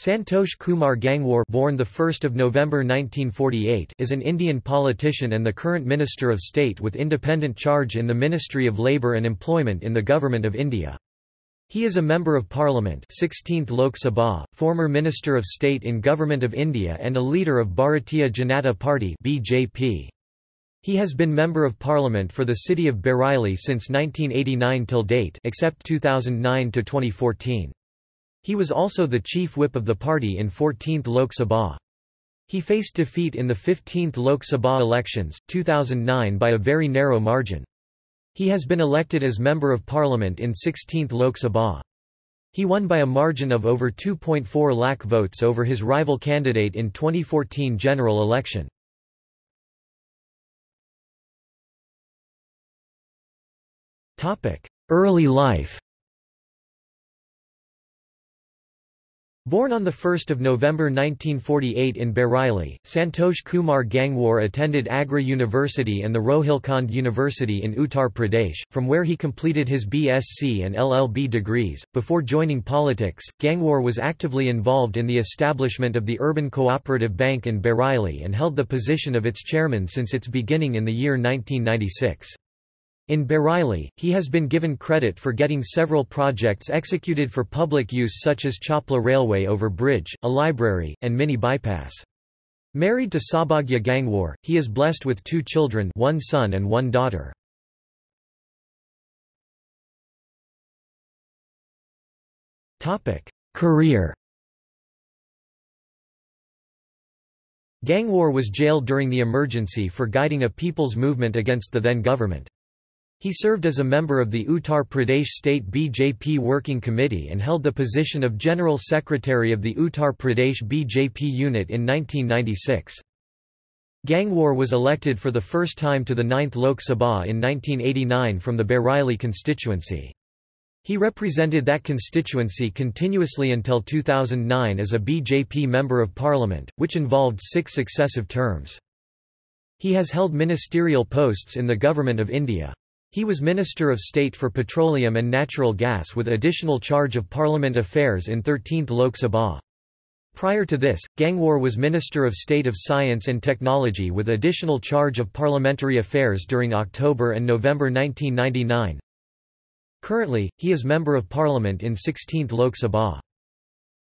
Santosh Kumar Gangwar born the 1st of November 1948 is an Indian politician and the current Minister of State with independent charge in the Ministry of Labour and Employment in the Government of India. He is a Member of Parliament 16th Lok Sabha, former Minister of State in Government of India and a leader of Bharatiya Janata Party BJP. He has been Member of Parliament for the city of Bareilly since 1989 till date except 2009 to 2014. He was also the chief whip of the party in 14th Lok Sabha. He faced defeat in the 15th Lok Sabha elections, 2009 by a very narrow margin. He has been elected as Member of Parliament in 16th Lok Sabha. He won by a margin of over 2.4 lakh votes over his rival candidate in 2014 general election. Early life Born on 1 November 1948 in Bareilly, Santosh Kumar Gangwar attended Agra University and the Rohilkhand University in Uttar Pradesh, from where he completed his BSc and LLB degrees. Before joining politics, Gangwar was actively involved in the establishment of the Urban Cooperative Bank in Bareilly and held the position of its chairman since its beginning in the year 1996. In Bareilly, he has been given credit for getting several projects executed for public use such as Chapla Railway over bridge, a library, and mini bypass. Married to Saubhagya Gangwar, he is blessed with two children one son and one daughter. Career Gangwar was jailed during the emergency for guiding a people's movement against the then government. He served as a member of the Uttar Pradesh State BJP Working Committee and held the position of General Secretary of the Uttar Pradesh BJP unit in 1996. Gangwar was elected for the first time to the 9th Lok Sabha in 1989 from the Bareilly constituency. He represented that constituency continuously until 2009 as a BJP Member of Parliament, which involved six successive terms. He has held ministerial posts in the Government of India. He was Minister of State for Petroleum and Natural Gas with additional charge of Parliament Affairs in 13th Lok Sabha. Prior to this, Gangwar was Minister of State of Science and Technology with additional charge of parliamentary affairs during October and November 1999. Currently, he is Member of Parliament in 16th Lok Sabha.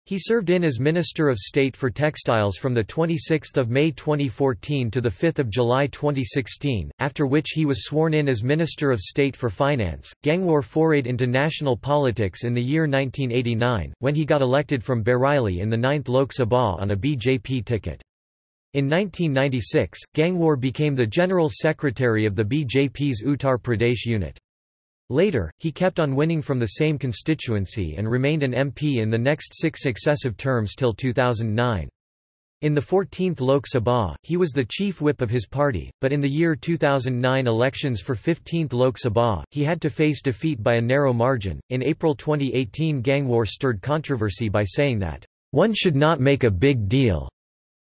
He served in as Minister of State for Textiles from 26 May 2014 to 5 July 2016, after which he was sworn in as Minister of State for Finance. Gangwar forayed into national politics in the year 1989, when he got elected from Bareilly in the 9th Lok Sabha on a BJP ticket. In 1996, Gangwar became the General Secretary of the BJP's Uttar Pradesh unit. Later, he kept on winning from the same constituency and remained an MP in the next six successive terms till 2009. In the 14th Lok Sabha, he was the chief whip of his party, but in the year 2009 elections for 15th Lok Sabha, he had to face defeat by a narrow margin. In April 2018, Gangwar stirred controversy by saying that, one should not make a big deal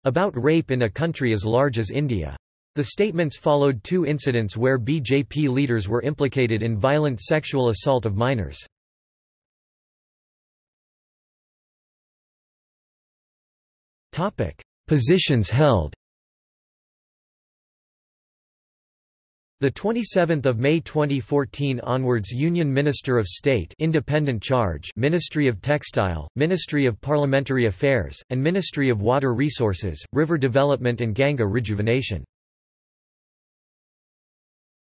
about rape in a country as large as India. The statements followed two incidents where BJP leaders were implicated in violent sexual assault of minors. Positions held. The 27th of May 2014 onwards Union Minister of State Independent Charge Ministry of Textile, Ministry of Parliamentary Affairs, and Ministry of Water Resources, River Development and Ganga Rejuvenation